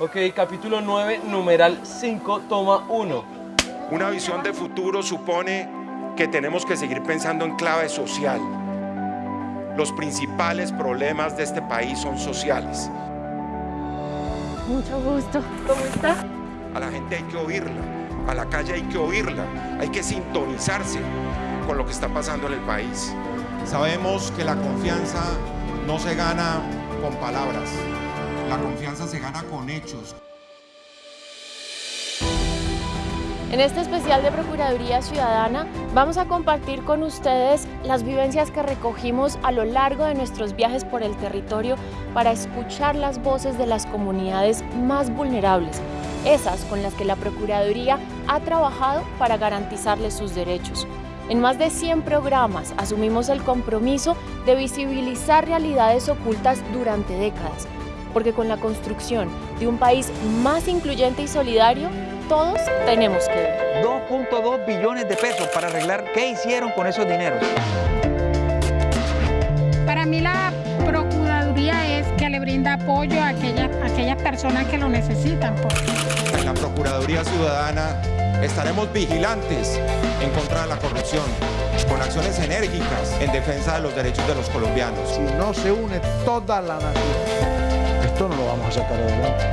Ok, capítulo 9, numeral 5, toma 1. Una visión de futuro supone que tenemos que seguir pensando en clave social. Los principales problemas de este país son sociales. Mucho gusto. ¿Cómo está? A la gente hay que oírla, a la calle hay que oírla, hay que sintonizarse con lo que está pasando en el país. Sabemos que la confianza no se gana con palabras, la confianza se gana con hechos. En este especial de Procuraduría Ciudadana vamos a compartir con ustedes las vivencias que recogimos a lo largo de nuestros viajes por el territorio para escuchar las voces de las comunidades más vulnerables, esas con las que la Procuraduría ha trabajado para garantizarles sus derechos. En más de 100 programas asumimos el compromiso de visibilizar realidades ocultas durante décadas, porque con la construcción de un país más incluyente y solidario, todos tenemos que ver. 2.2 billones de pesos para arreglar qué hicieron con esos dineros. Para mí la Procuraduría es que le brinda apoyo a aquellas, aquellas personas que lo necesitan. En la Procuraduría Ciudadana estaremos vigilantes en contra de la corrupción, con acciones enérgicas en defensa de los derechos de los colombianos. Si no se une toda la nación, esto no lo vamos a sacar adelante.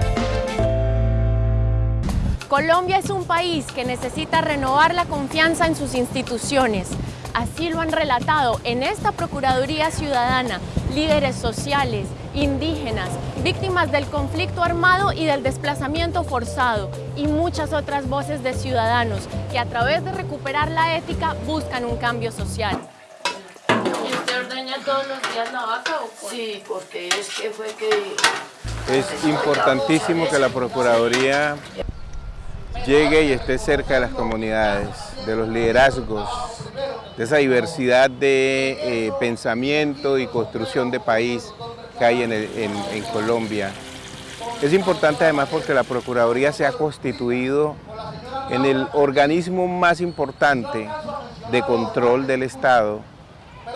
Colombia es un país que necesita renovar la confianza en sus instituciones. Así lo han relatado en esta Procuraduría Ciudadana líderes sociales, indígenas, víctimas del conflicto armado y del desplazamiento forzado y muchas otras voces de ciudadanos que a través de recuperar la ética buscan un cambio social. ¿Y usted ordeña todos los días la vaca o Sí, porque es que fue que... Es importantísimo que la Procuraduría llegue y esté cerca de las comunidades, de los liderazgos, de esa diversidad de eh, pensamiento y construcción de país que hay en, en Colombia. Es importante además porque la Procuraduría se ha constituido en el organismo más importante de control del Estado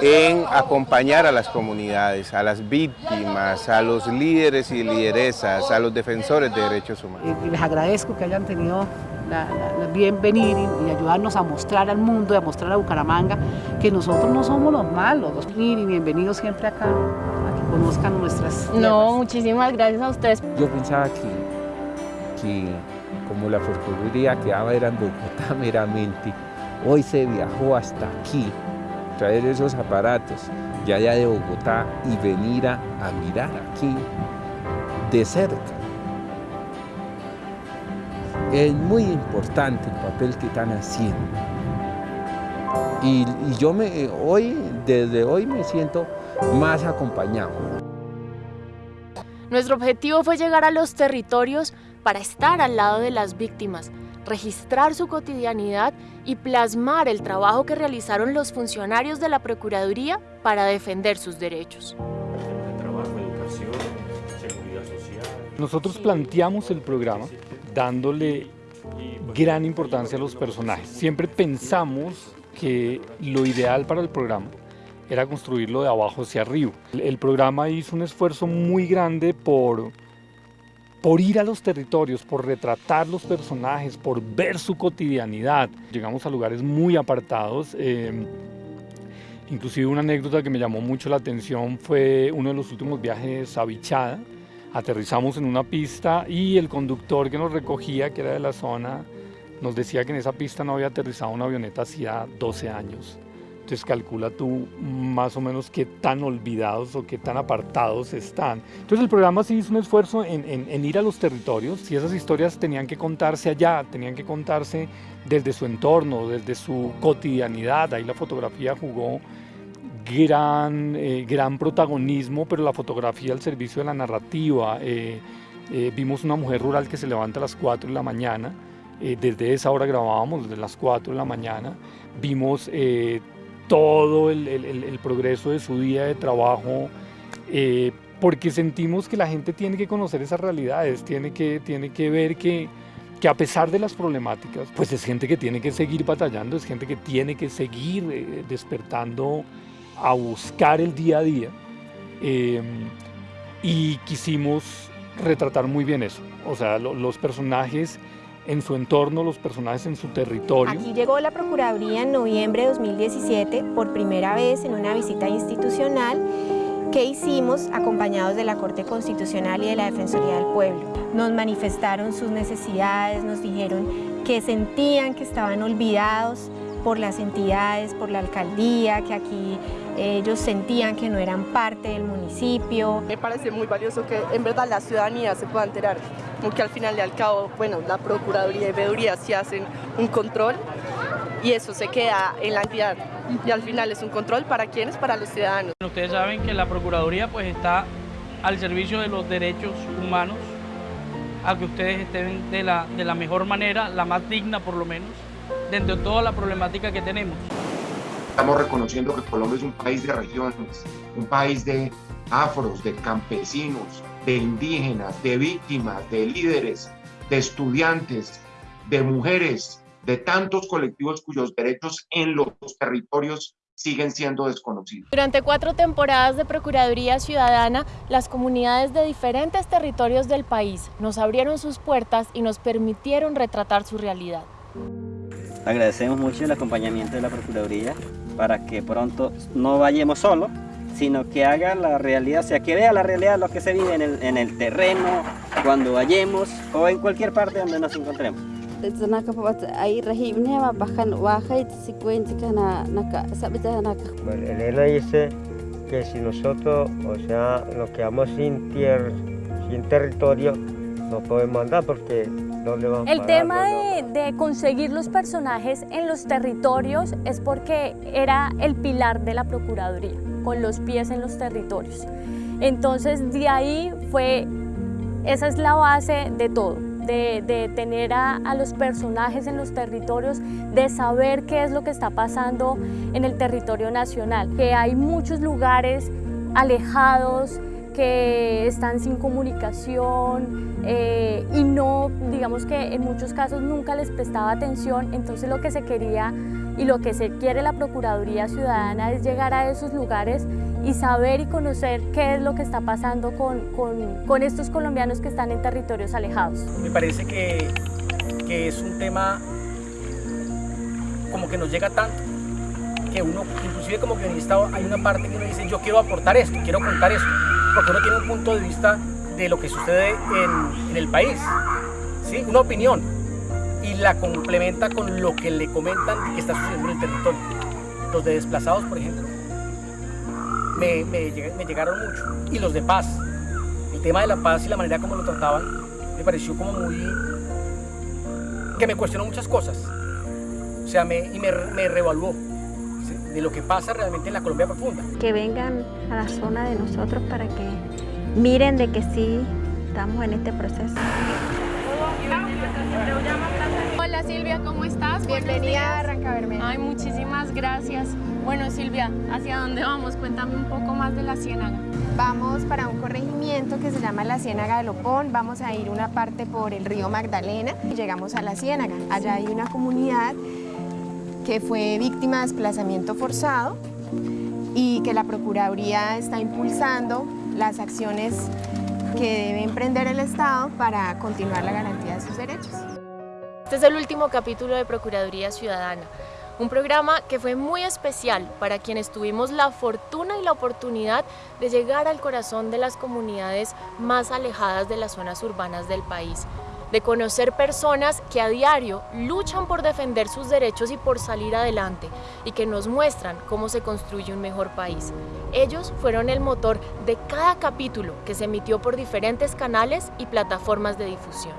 en acompañar a las comunidades, a las víctimas, a los líderes y lideresas, a los defensores de derechos humanos. Y les agradezco que hayan tenido la, la, y, y, ayudarnos a mostrar al mundo y a mostrar a Bucaramanga que nosotros no somos los malos. Los, y bienvenidos siempre acá, a que conozcan nuestras tierras. No, muchísimas gracias a ustedes. Yo pensaba que, que como la Procuraduría quedaba era en Bogotá meramente, hoy se viajó hasta aquí, traer esos aparatos ya allá de Bogotá y venir a, a mirar aquí de cerca. Es muy importante el papel que están haciendo. Y, y yo me, hoy, desde hoy me siento más acompañado. Nuestro objetivo fue llegar a los territorios para estar al lado de las víctimas, registrar su cotidianidad y plasmar el trabajo que realizaron los funcionarios de la Procuraduría para defender sus derechos. Nosotros planteamos el programa dándole gran importancia a los personajes. Siempre pensamos que lo ideal para el programa era construirlo de abajo hacia arriba. El programa hizo un esfuerzo muy grande por por ir a los territorios, por retratar los personajes, por ver su cotidianidad. Llegamos a lugares muy apartados. Eh, inclusive una anécdota que me llamó mucho la atención fue uno de los últimos viajes a Bichada. Aterrizamos en una pista y el conductor que nos recogía, que era de la zona, nos decía que en esa pista no había aterrizado una avioneta hacía 12 años. Entonces calcula tú más o menos qué tan olvidados o qué tan apartados están. Entonces el programa sí hizo un esfuerzo en, en, en ir a los territorios, si esas historias tenían que contarse allá, tenían que contarse desde su entorno, desde su cotidianidad, ahí la fotografía jugó gran, eh, gran protagonismo, pero la fotografía al servicio de la narrativa. Eh, eh, vimos una mujer rural que se levanta a las 4 de la mañana, eh, desde esa hora grabábamos, desde las 4 de la mañana, vimos eh, todo el, progreso de su día de trabajo, eh, porque sentimos que la gente tiene que conocer esas realidades, tiene que, tiene que ver que, que a pesar de las problemáticas, pues es gente que tiene que seguir batallando, es gente que tiene que seguir eh, despertando a buscar el día a día. Eh, y quisimos retratar muy bien eso. O sea, los personajes en su entorno, los personajes en su territorio. Aquí llegó la Procuraduría en noviembre de 2017 por primera vez en una visita institucional que hicimos acompañados de la Corte Constitucional y de la Defensoría del Pueblo. Nos manifestaron sus necesidades, nos dijeron que sentían que estaban olvidados por las entidades, por la alcaldía, que aquí ellos sentían que no eran parte del municipio. Me parece muy valioso que en verdad la ciudadanía se pueda enterar, porque al final de al cabo, bueno, la Procuraduría y Veeduría sí hacen un control y eso se queda en la entidad y al final es un control para quienes, para los ciudadanos. Ustedes saben que la Procuraduría pues está al servicio de los derechos humanos, a que ustedes estén de la, de la mejor manera, la más digna por lo menos, dentro de toda la problemática que tenemos. Estamos reconociendo que Colombia es un país de regiones, un país de afros, de campesinos, de indígenas, de víctimas, de líderes, de estudiantes, de mujeres, de tantos colectivos cuyos derechos en los territorios siguen siendo desconocidos. Durante cuatro temporadas de Procuraduría Ciudadana, las comunidades de diferentes territorios del país nos abrieron sus puertas y nos permitieron retratar su realidad. Agradecemos mucho el acompañamiento de la Procuraduría para que pronto no vayamos solos, sino que haga la realidad, o sea, que vea la realidad de lo que se vive en el, en el terreno, cuando vayamos o en cualquier parte donde nos encontremos. Elena dice que si nosotros, o sea, nos quedamos sin tierra, sin territorio, no podemos andar porque el tema de, conseguir los personajes en los territorios es porque era el pilar de la Procuraduría, con los pies en los territorios. Entonces de ahí fue, esa es la base de todo, de, tener a, a, los personajes en los territorios, de saber qué es lo que está pasando en el territorio nacional, que hay muchos lugares alejados, que están sin comunicación eh, y no, digamos que en muchos casos nunca les prestaba atención, entonces lo que se quería y lo que se quiere la Procuraduría Ciudadana es llegar a esos lugares y saber y conocer qué es lo que está pasando con, con, estos colombianos que están en territorios alejados. Me parece que, que es un tema como que nos llega tanto que uno, inclusive como guionista, hay una parte que uno dice yo quiero aportar esto, quiero contar esto porque uno tiene un punto de vista de lo que sucede en, el país, ¿sí? una opinión, y la complementa con lo que le comentan que está sucediendo en el territorio. Los de desplazados, por ejemplo, me, llegaron mucho, y los de paz. El tema de la paz y la manera como lo trataban me pareció como muy... que me cuestionó muchas cosas, o sea, y me, me revaluó de lo que pasa realmente en la Colombia profunda. Que vengan a la zona de nosotros para que miren de que sí estamos en este proceso. Hola Silvia, ¿cómo estás? Bienvenida a Bermeja. Ay, muchísimas gracias. Bueno Silvia, ¿hacia dónde vamos? Cuéntame un poco más de la ciénaga. Vamos para un corregimiento que se llama la Ciénaga de Lopón, vamos a ir una parte por el río Magdalena y llegamos a la Ciénaga. Allá hay una comunidad que fue víctima de desplazamiento forzado y que la Procuraduría está impulsando las acciones que debe emprender el Estado para continuar la garantía de sus derechos. Este es el último capítulo de Procuraduría Ciudadana, un programa que fue muy especial para quienes tuvimos la fortuna y la oportunidad de llegar al corazón de las comunidades más alejadas de las zonas urbanas del país de conocer personas que a diario luchan por defender sus derechos y por salir adelante y que nos muestran cómo se construye un mejor país. Ellos fueron el motor de cada capítulo que se emitió por diferentes canales y plataformas de difusión.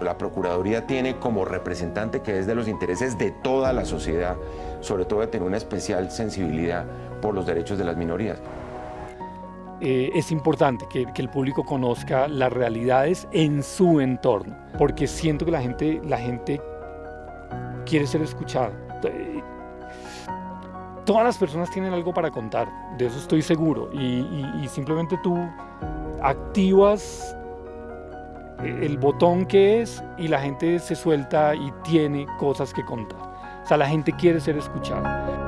La Procuraduría tiene como representante que es de los intereses de toda la sociedad, sobre todo de tener una especial sensibilidad por los derechos de las minorías. Eh, es importante que, el público conozca las realidades en su entorno, porque siento que la gente, la gente quiere ser escuchada. Todas las personas tienen algo para contar, de eso estoy seguro, y, simplemente tú activas el botón que es y la gente se suelta y tiene cosas que contar. O sea, la gente quiere ser escuchada.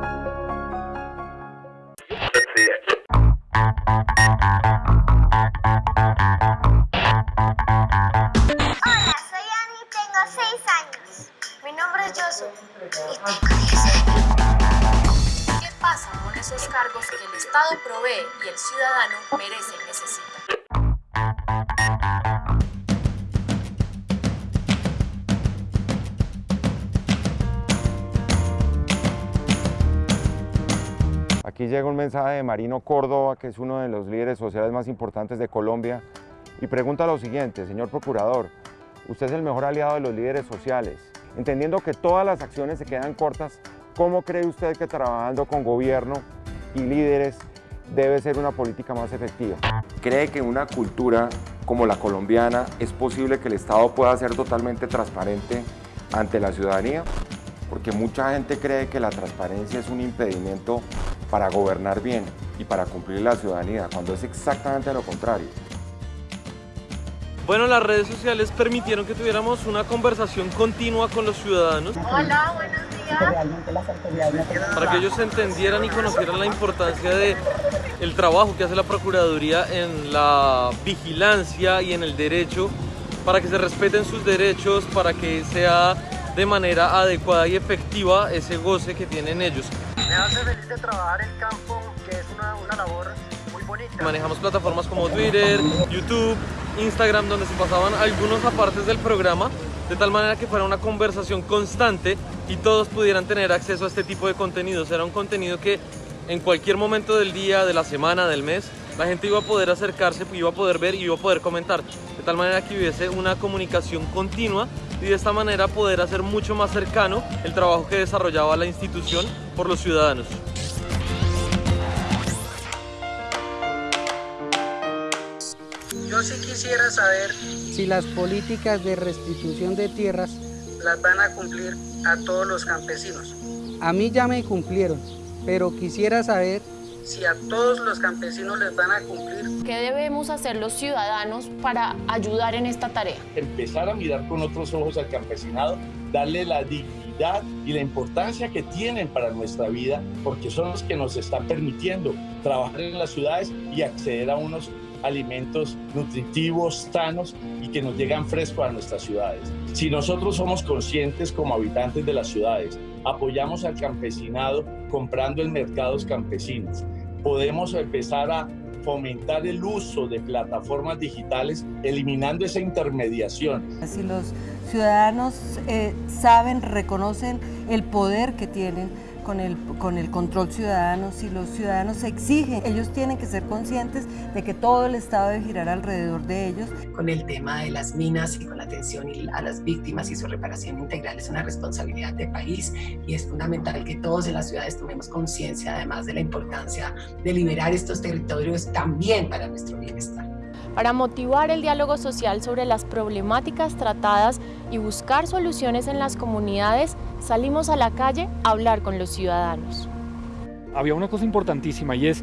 Hola, soy Ani, tengo 6 años. Mi nombre es Josu ¿Qué pasa con esos cargos que el Estado provee y el ciudadano merece y necesita? Aquí llega un mensaje de Marino Córdoba, que es uno de los líderes sociales más importantes de Colombia, y pregunta lo siguiente, señor Procurador, usted es el mejor aliado de los líderes sociales. Entendiendo que todas las acciones se quedan cortas, ¿cómo cree usted que trabajando con gobierno y líderes debe ser una política más efectiva? ¿Cree que una cultura como la colombiana es posible que el Estado pueda ser totalmente transparente ante la ciudadanía? Porque mucha gente cree que la transparencia es un impedimento para gobernar bien y para cumplir la ciudadanía, cuando es exactamente lo contrario. Bueno, las redes sociales permitieron que tuviéramos una conversación continua con los ciudadanos. Hola, buenos días. Para que ellos entendieran y conocieran la importancia de el trabajo que hace la Procuraduría en la vigilancia y en el derecho, para que se respeten sus derechos, para que sea de manera adecuada y efectiva ese goce que tienen ellos. Me hace feliz de trabajar en campo, que es una, una labor muy bonita. Manejamos plataformas como Twitter, YouTube, Instagram, donde se pasaban algunos apartes del programa, de tal manera que fuera una conversación constante y todos pudieran tener acceso a este tipo de contenidos. Era un contenido que en cualquier momento del día, de la semana, del mes, la gente iba a poder acercarse, iba a poder ver y iba a poder comentar. De tal manera que hubiese una comunicación continua y de esta manera poder hacer mucho más cercano el trabajo que desarrollaba la institución por los ciudadanos. Yo sí quisiera saber si las políticas de restitución de tierras las van a cumplir a todos los campesinos. a mí ya me cumplieron, pero quisiera saber Si a todos los campesinos les van a cumplir. ¿Qué debemos hacer los ciudadanos para ayudar en esta tarea? empezar a mirar con otros ojos al campesinado, darle la dignidad y la importancia que tienen para nuestra vida, porque son los que nos están permitiendo trabajar en las ciudades y acceder a unos alimentos nutritivos, sanos y que nos llegan frescos a nuestras ciudades. Si nosotros somos conscientes como habitantes de las ciudades, apoyamos al campesinado comprando en mercados campesinos, podemos empezar a fomentar el uso de plataformas digitales, eliminando esa intermediación. Si los ciudadanos eh, saben, reconocen el poder que tienen con el, con el control ciudadano, si los ciudadanos exigen, ellos tienen que ser conscientes de que todo el Estado debe girar alrededor de ellos. con el tema de las minas y con la atención a las víctimas y su reparación integral es una responsabilidad de país y es fundamental que todos en las ciudades tomemos conciencia además de la importancia de liberar estos territorios también para nuestro bienestar. Para motivar el diálogo social sobre las problemáticas tratadas y buscar soluciones en las comunidades, salimos a la calle a hablar con los ciudadanos. había una cosa importantísima y es,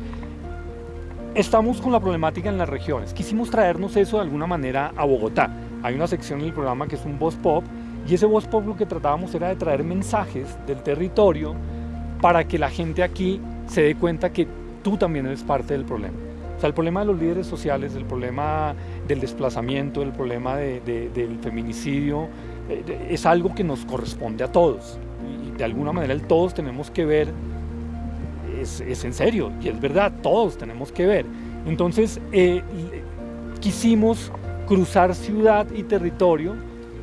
estamos con la problemática en las regiones. Quisimos traernos eso de alguna manera a Bogotá. Hay una sección en el programa que es un voz pop y ese voz pop lo que tratábamos era de traer mensajes del territorio para que la gente aquí se dé cuenta que tú también eres parte del problema. O sea, el problema de los líderes sociales, el problema del desplazamiento, el problema de- de- del feminicidio, eh, es algo que nos corresponde a todos. Y de alguna manera el todos tenemos que ver es, en serio y es verdad, todos tenemos que ver. Entonces, eh, quisimos cruzar ciudad y territorio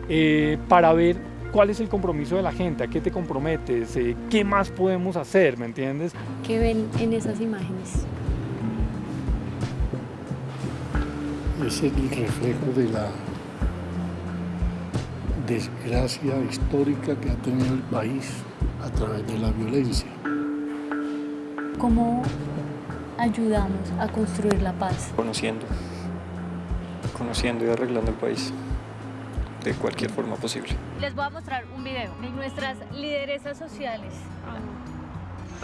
eh, para ver cuál es el compromiso de la gente, a qué te comprometes, qué más podemos hacer, ¿me entiendes? ¿Qué ven en esas imágenes? Es el reflejo de la desgracia histórica que ha tenido el país a través de la violencia. ¿Cómo ayudamos a construir la paz? conociendo, conociendo y arreglando el país de cualquier forma posible. Les voy a mostrar un video de nuestras lideresas sociales.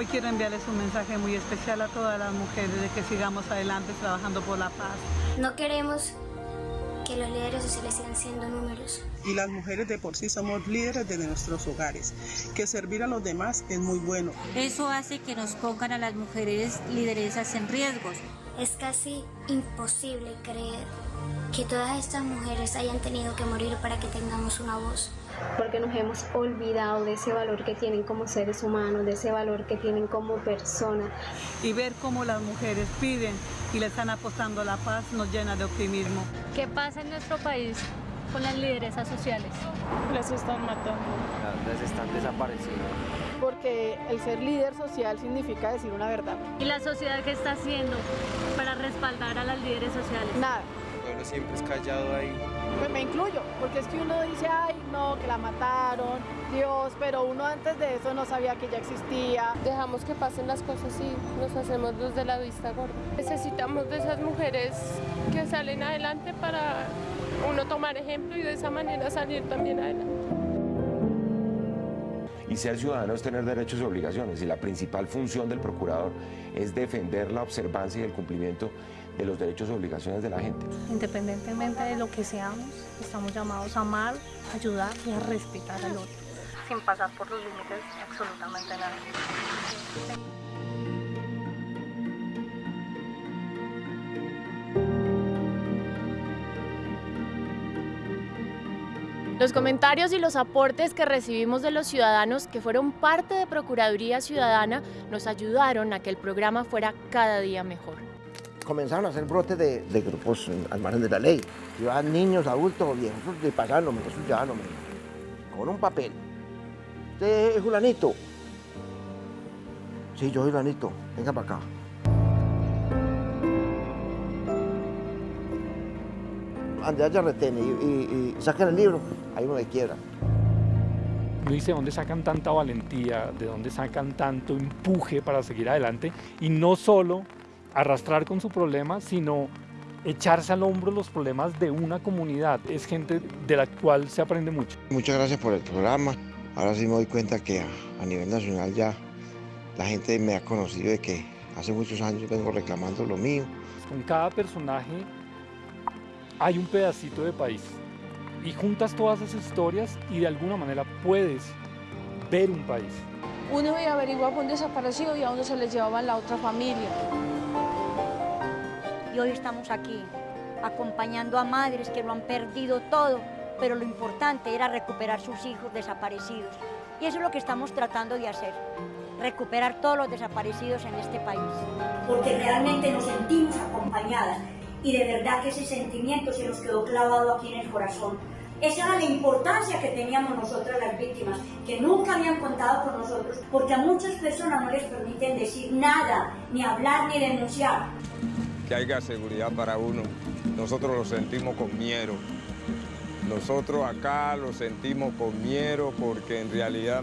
Hoy quiero enviarles un mensaje muy especial a todas las mujeres de que sigamos adelante trabajando por la paz. No queremos que los líderes sociales sigan siendo números. Y las mujeres de por sí somos líderes de nuestros hogares, que servir a los demás es muy bueno. Eso hace que nos pongan a las mujeres lideresas en riesgos. Es casi imposible creer que todas estas mujeres hayan tenido que morir para que tengamos una voz. Porque nos hemos olvidado de ese valor que tienen como seres humanos, de ese valor que tienen como personas. Y ver cómo las mujeres piden y le están apostando a la paz nos llena de optimismo. ¿Qué pasa en nuestro país con las lideresas sociales? Las están matando. Las están desapareciendo. Porque el ser líder social significa decir una verdad. ¿Y la sociedad qué está haciendo para respaldar a las líderes sociales? Nada. Siempre es callado ahí. Pues me incluyo, porque es que uno dice, ay, no, que la mataron, Dios, pero uno antes de eso no sabía que ya existía. Dejamos que pasen las cosas y nos hacemos los de la vista gorda. Necesitamos de esas mujeres que salen adelante para uno tomar ejemplo y de esa manera salir también adelante. Y ser ciudadano es tener derechos y obligaciones y la principal función del procurador es defender la observancia y el cumplimiento de los derechos y obligaciones de la gente. Independientemente de lo que seamos, estamos llamados a amar, ayudar y a respetar al otro, sin pasar por los límites de absolutamente nada. Los comentarios y los aportes que recibimos de los ciudadanos que fueron parte de Procuraduría Ciudadana nos ayudaron a que el programa fuera cada día mejor. Comenzaron a hacer brotes de, grupos al margen de la ley. Iban niños, adultos, viejos, de pasándome, eso ya. Con un papel. ¿Usted es Julanito? Sí, yo soy Julanito. Venga para acá. Ande allá retene y, y, y saquen el libro, ahí uno de quiebra. Dice, ¿de dónde sacan tanta valentía? ¿De dónde sacan tanto empuje para seguir adelante? Y no solo arrastrar con su problema, sino echarse al hombro los problemas de una comunidad. Es gente de la cual se aprende mucho. Muchas gracias por el programa. Ahora sí me doy cuenta que a, a nivel nacional ya la gente me ha conocido de que hace muchos años vengo reclamando lo mío. Con cada personaje hay un pedacito de país y juntas todas esas historias y de alguna manera puedes ver un país. Uno iba a averiguar por un desaparecido y a uno se les llevaba la otra familia. Y hoy estamos aquí acompañando a madres que lo han perdido todo, pero lo importante era recuperar sus hijos desaparecidos. Y eso es lo que estamos tratando de hacer, recuperar todos los desaparecidos en este país. Porque realmente nos sentimos acompañadas y de verdad que ese sentimiento se nos quedó clavado aquí en el corazón. Esa era la importancia que teníamos nosotras las víctimas, que nunca habían contado con nosotros, porque a muchas personas no les permiten decir nada, ni hablar, ni denunciar. Que haya seguridad para uno, nosotros lo sentimos con miedo. Nosotros acá lo sentimos con miedo porque en realidad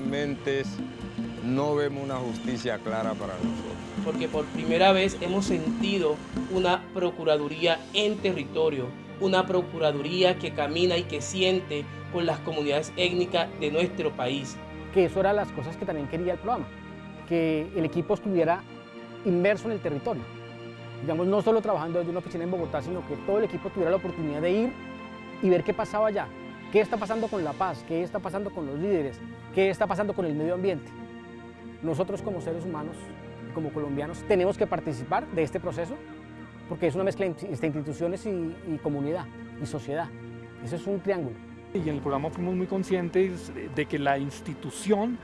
no vemos una justicia clara para nosotros porque por primera vez hemos sentido una Procuraduría en territorio, una Procuraduría que camina y que siente con las comunidades étnicas de nuestro país. Que eso era las cosas que también quería el programa, que el equipo estuviera inmerso en el territorio. Digamos, no solo trabajando desde una oficina en Bogotá, sino que todo el equipo tuviera la oportunidad de ir y ver qué pasaba allá, qué está pasando con la paz, qué está pasando con los líderes, qué está pasando con el medio ambiente. Nosotros como seres humanos como colombianos tenemos que participar de este proceso porque es una mezcla entre instituciones y, y comunidad y sociedad. Eso es un triángulo. Y en el programa fuimos muy conscientes de que la institución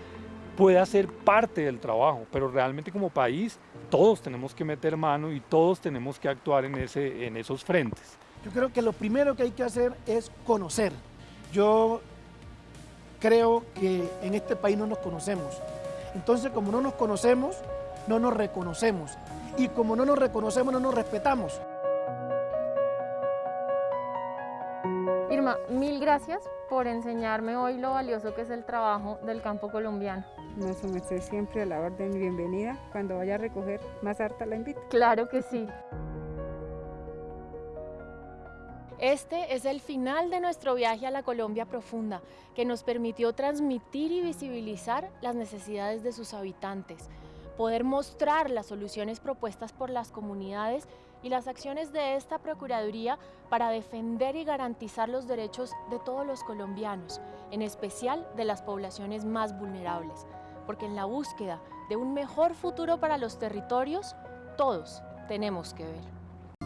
puede ser parte del trabajo, pero realmente como país todos tenemos que meter mano y todos tenemos que actuar en, ese, en esos frentes. Yo creo que lo primero que hay que hacer es conocer. Yo creo que en este país no nos conocemos. Entonces, como no nos conocemos, no nos reconocemos. Y como no nos reconocemos, no nos respetamos. Mil gracias por enseñarme hoy lo valioso que es el trabajo del campo colombiano. No, su merced siempre a la orden bienvenida. Cuando vaya a recoger más harta la invito. Claro que sí. Este es el final de nuestro viaje a la Colombia profunda, que nos permitió transmitir y visibilizar las necesidades de sus habitantes, poder mostrar las soluciones propuestas por las comunidades y las acciones de esta Procuraduría para defender y garantizar los derechos de todos los colombianos, en especial de las poblaciones más vulnerables, porque en la búsqueda de un mejor futuro para los territorios, todos tenemos que ver.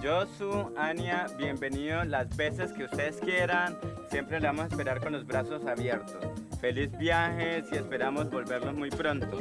Josu, Ania, bienvenidos las veces que ustedes quieran. Siempre le vamos a esperar con los brazos abiertos. Feliz viajes y esperamos volverlos muy pronto.